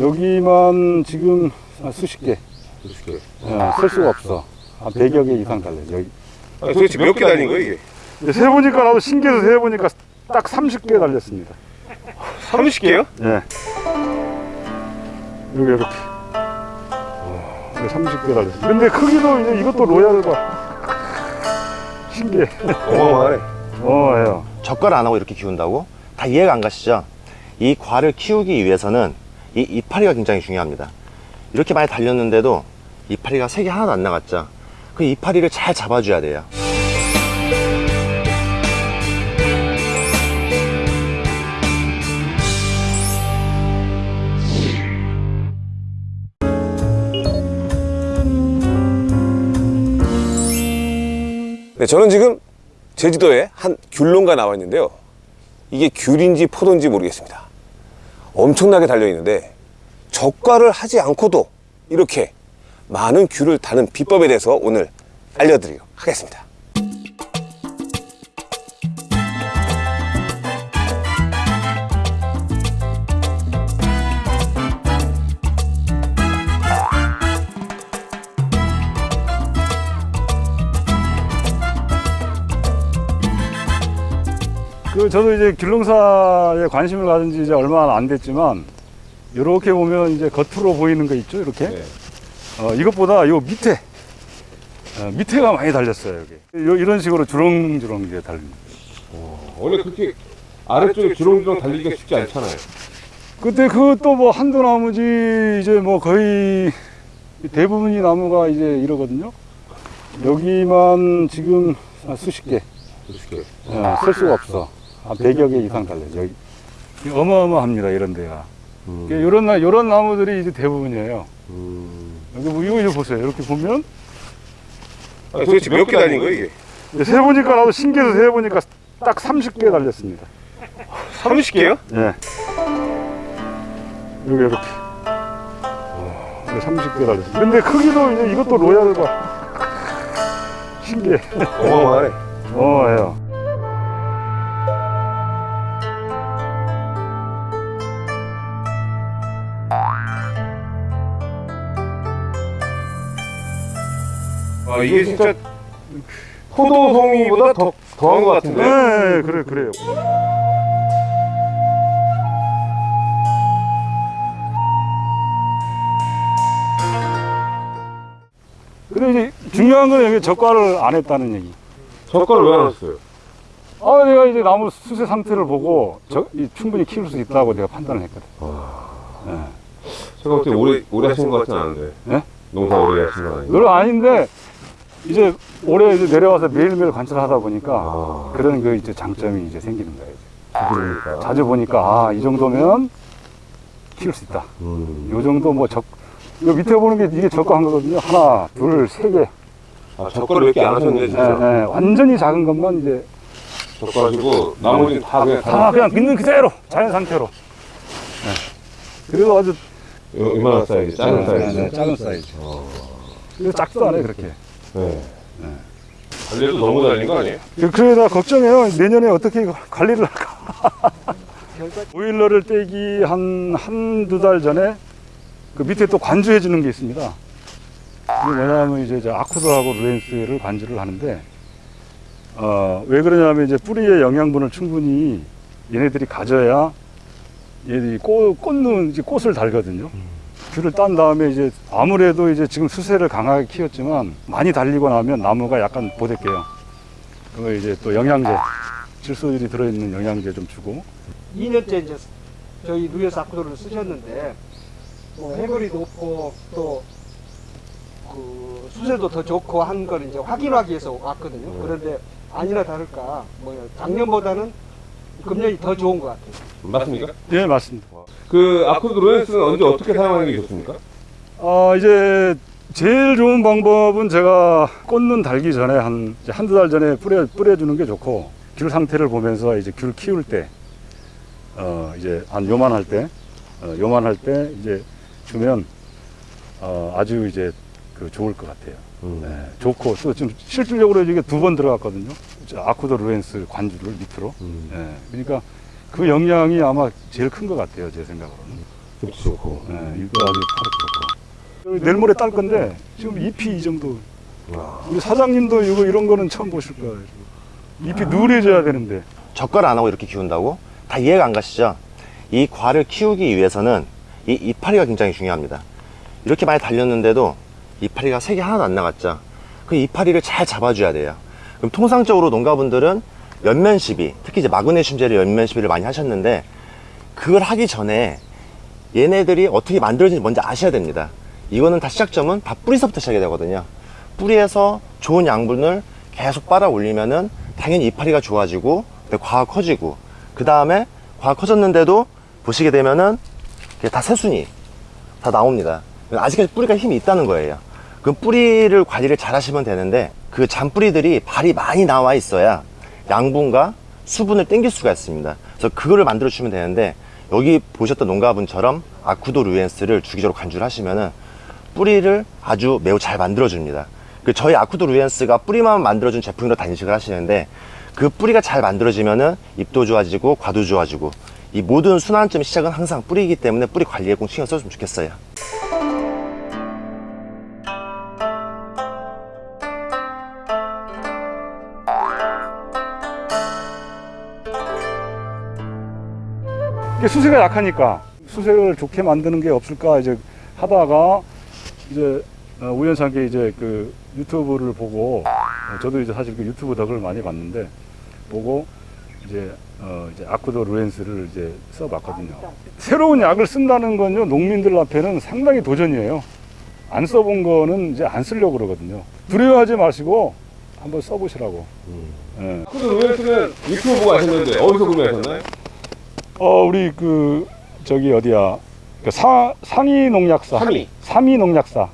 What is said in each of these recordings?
여기만 지금 한 수십 개, 수십 개. 어, 셀 수가 없어. 한 100여 개 이상 달려. 여기. 아, 도대체 몇 개 달린 거예요 이게? 이제 세보니까 나도 신기해서 세보니까 딱 30개 달렸습니다. 30개요? 예. 여기 이렇게. 30개 달렸습니다. 근데 크기도 이제 이것도 로얄과 신기해. 어마어마하네. 어, 해요. 젓갈 안 하고 이렇게 키운다고? 다 이해가 안 가시죠? 이 과를 키우기 위해서는 이 이파리가 굉장히 중요합니다. 이렇게 많이 달렸는데도 이파리가 색이 하나도 안 나갔죠? 그 이파리를 잘 잡아줘야 돼요. 네, 저는 지금 제주도에 한 귤농가 나와 있는데요. 이게 귤인지 포도인지 모르겠습니다. 엄청나게 달려 있는데 젓갈을 하지 않고도 이렇게 많은 귤을 다는 비법에 대해서 오늘 알려드리도록 하겠습니다. 그 저도 이제 귤농사에 관심을 가진 지 이제 얼마 안 됐지만 이렇게 보면 이제 겉으로 보이는 거 있죠 이렇게? 네. 어, 이것보다 요 밑에 어, 밑에가 많이 달렸어요 여기. 요, 이런 식으로 주렁주렁 이제 달립니다. 원래 그렇게 아래쪽에 주렁주렁 달리기가 쉽지 않잖아요. 그때 그것도 뭐 한두 나무지 이제 뭐 거의 대부분이 나무가 이제 이러거든요. 여기만 지금 한 수십 개. 수십 개. 어, 셀 수가 없어 한 100여 개 이상 달려요 여기 어마어마합니다 이런 데가 음. 이런 나 이런 나무들이 이제 대부분이에요. 음. 여기 뭐 이거 이거 보세요. 이렇게 보면 아, 도대체 몇 개 달린 거예요 이게? 이제 세 보니까 나도 신기해서 세 보니까 딱 30개 달렸습니다. 30개요? 예. 여기 이렇게. 네, 30개 달렸습니다. 근데 크기도 이제 이것도 로얄과 신기해. 어마어마하네. 어, 해요. 아 이게 진짜 포도송이보다 더 더한 것 같은데. 네, 그래 그래요. 근데 이제 중요한 건 여기 젓갈을 안 했다는 얘기. 젓갈을 왜 안 했어요? 아, 내가 이제 나무 수세 상태를 보고 저, 이 충분히 키울 수 있다고 내가 판단을 했거든. 제가 어떻게 오래 오래 하신 것 같진 않은데. 네? 농사 오래 하신 건 아니고. 그건 아닌데 이제 올해 이제 내려와서 매일매일 관찰하다 보니까 아, 그런 그 이제 장점이 이제 생기는 거예요. 그러니까. 자주 보니까 아, 이 정도면 키울 수 있다. 음. 요 정도 뭐 적, 요 밑에 보는 게 이게 적과한 거거든요. 하나, 둘, 세 개. 아 적과를 몇개 안 하셨네 예, 진짜. 예, 완전히 작은 것만 이제 적과해 가지고 나머지는 다 그냥 다 그냥 있는 그대로 자연 상태로. 예. 그래도 아주 요- 이만한 사이즈, 작은 네, 사이즈. 네, 작은 사이즈. 그래서 작도 않아요 그렇게. 네. 달려도 너무 달린 거 아니에요? 그- 그래서 걱정해요. 내년에 어떻게 관리를 할까. 오일러를 떼기 한, 한두 달 전에 그 밑에 또 관주해 주는 게 있습니다. 이게 뭐냐면 이제 저 아쿠드하고 루엔스를 관주를 하는데, 어, 왜 그러냐면 이제 뿌리의 영양분을 충분히 얘네들이 가져야 얘들이 꽃, 꽃는 이제 꽃을 달거든요. 귤을 딴 다음에 이제 아무래도 이제 지금 수세를 강하게 키웠지만 많이 달리고 나면 나무가 약간 보댈게요. 그거 이제 또 영양제, 질소율이 들어있는 영양제 좀 주고 2년째 이제 저희 누에서 아쿠도를 쓰셨는데 뭐 해골이 높고 또 그 수세도 더 좋고 한 걸 이제 확인하기 위해서 왔거든요. 그런데 아니나 다를까 뭐 작년보다는 금년이 더 좋은 것 같아요. 맞습니까? 예 맞습니다. 그 아쿠드 로렌스는 언제 어떻게 사용하는 게 좋습니까? 아 이제 제일 좋은 방법은 제가 꽃눈 달기 전에 한 한두 달 전에 뿌려 뿌려주는 게 좋고 귤 상태를 보면서 이제 귤 키울 때 어 이제 한 요만할 때 어, 요만할 때 이제 주면 어 아주 이제 그 좋을 것 같아요. 네, 좋고 또 지금 실질적으로 이게 두 번 들어갔거든요. 저 아쿠도 루엔스 관주를 밑으로. 네, 그러니까 그 영향이 아마 제일 큰 것 같아요, 제 생각으로는. 잎도 좋고. 네, 이거 아주 파랗고. 여기 내일 모레 딸 건데 지금 잎이 이 정도. 우리 사장님도 이거 이런 거는 처음 보실 거예요. 잎이 누래져야 되는데. 젓갈 안 하고 이렇게 키운다고? 다 이해가 안 가시죠? 이 과를 키우기 위해서는 이 이파리가 굉장히 중요합니다. 이렇게 많이 달렸는데도 이파리가 색이 하나도 안 나갔죠? 그 이파리를 잘 잡아줘야 돼요. 그럼 통상적으로 농가분들은 연면 시비, 특히 이제 마그네슘 젤의 연면 시비를 많이 하셨는데 그걸 하기 전에 얘네들이 어떻게 만들어지는지 먼저 아셔야 됩니다. 이거는 다 시작점은 다 뿌리서부터 시작이 되거든요. 뿌리에서 좋은 양분을 계속 빨아 올리면은 당연히 이파리가 좋아지고 과가 커지고 그 다음에 과가 커졌는데도 보시게 되면은 다 새순이 다 나옵니다. 아직까지 뿌리가 힘이 있다는 거예요. 그 뿌리를 관리를 잘 하시면 되는데 그 잔뿌리들이 발이 많이 나와 있어야 양분과 수분을 땡길 수가 있습니다. 그래서 그거를 만들어 주시면 되는데 여기 보셨던 농가분처럼 아쿠도 루엔스를 주기적으로 간주를 하시면은 뿌리를 아주 매우 잘 만들어 줍니다. 그 저희 아쿠도 루엔스가 뿌리만 만들어준 제품으로 단식을 하시는데 그 뿌리가 잘 만들어지면은 잎도 좋아지고 과도 좋아지고 이 모든 순환점 시작은 항상 뿌리이기 때문에 뿌리 관리에 꼭 신경 써주면 좋겠어요. 수세가 약하니까 수세를 좋게 만드는 게 없을까 이제 하다가 이제 어, 우연찮게 이제 그 유튜브를 보고 어, 저도 이제 사실 그 유튜브 덕을 많이 봤는데 보고 이제 어 이제 아쿠도 루엔스를 이제 써봤거든요. 새로운 약을 쓴다는 건요 농민들 앞에는 상당히 도전이에요. 안 써본 거는 이제 안 쓰려고 그러거든요. 두려워하지 마시고 한번 써보시라고. 예. 아쿠도 루엔스는 유튜브 보고 하셨는데 어디서 구매하셨나요? 어 우리 그 저기 어디야 그 사, 상위 농약사 삼위. 삼위 농약사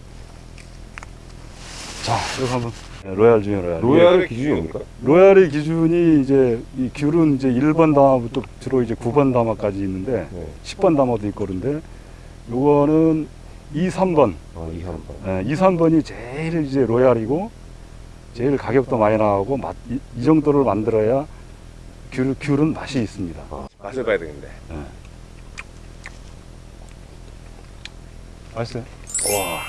자 이거 한번 네, 로얄 중에 로얄 로얄의 기준이 뭡니까? 로얄의 기준이 이제 이 귤은 이제 1번 담화부터 주로 이제 9번 담화까지 있는데 네. 10번 담화도 있고 그런데 요거는 2, 3번 아, 2, 3번. 예, 2, 3번이 제일 이제 로얄이고 제일 가격도 많이 나가고 맛, 이, 이 정도를 만들어야 귤, 귤은 맛이 있습니다 맛을 봐야 되겠네. 맛있어요? 와.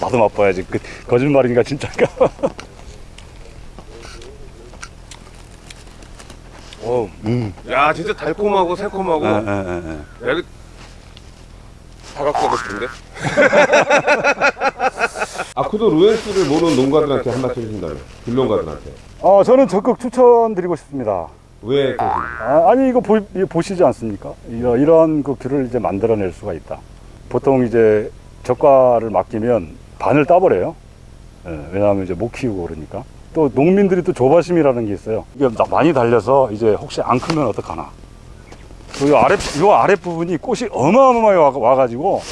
나도 맛봐야지. 그, 거짓말인가, 진짜인가? 어, 야, 진짜 달콤하고 새콤하고. 예, 야, 예, 예, 예. 이거 다 갖고 가고 싶은데? 아쿠도 루엔스를 모르는 농가들한테 한마디 해주신다면, 귤농가들한테. 어, 저는 적극 추천드리고 싶습니다. 왜? 아, 니 이거 보, 이거 보시지 않습니까? 이러, 이러한 그 귤을 이제 만들어낼 수가 있다. 보통 이제 젓가를 맡기면 반을 따버려요. 예, 왜냐하면 이제 못 키우고 그러니까. 또 농민들이 또 조바심이라는 게 있어요. 이게 나- 많이 달려서 이제 혹시 안 크면 어떡하나. 그 아래, 요 아래 부분이 꽃이 어마어마하게 와, 와가지고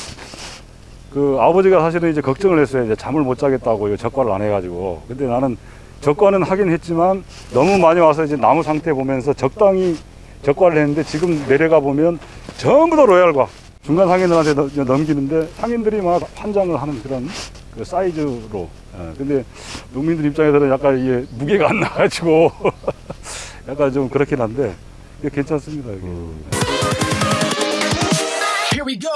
그 아버지가 사실은 이제 걱정을 했어요. 이제 잠을 못 자겠다고 이 젓갈을 안 해가지고. 근데 나는 젓갈은 하긴 했지만 너무 많이 와서 이제 나무 상태 보면서 적당히 젓갈을 했는데 지금 내려가 보면 전부 다 로얄과 중간 상인들한테 넘- 넘기는데 상인들이 막 환장을 하는 그런 그 사이즈로. 예, 근데 농민들 입장에서는 약간 이게 무게가 안 나가지고 약간 좀 그렇긴 한데 괜찮습니다. 이게. Here we go.